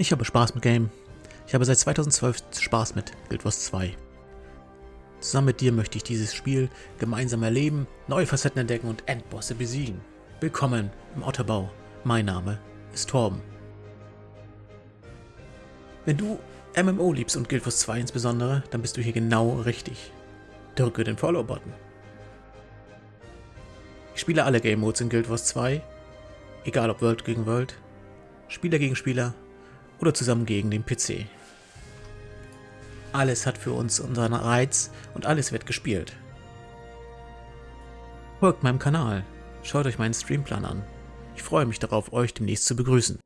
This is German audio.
Ich habe Spaß mit Game. Ich habe seit 2012 Spaß mit Guild Wars 2. Zusammen mit dir möchte ich dieses Spiel gemeinsam erleben, neue Facetten entdecken und Endbosse besiegen. Willkommen im Otterbau. Mein Name ist Torben. Wenn du MMO liebst und Guild Wars 2 insbesondere, dann bist du hier genau richtig. Drücke den Follow-Button. Ich spiele alle Game Modes in Guild Wars 2, egal ob World gegen World, Spieler gegen Spieler oder zusammen gegen den PC. Alles hat für uns unseren Reiz und alles wird gespielt. Folgt meinem Kanal, schaut euch meinen Streamplan an. Ich freue mich darauf, euch demnächst zu begrüßen.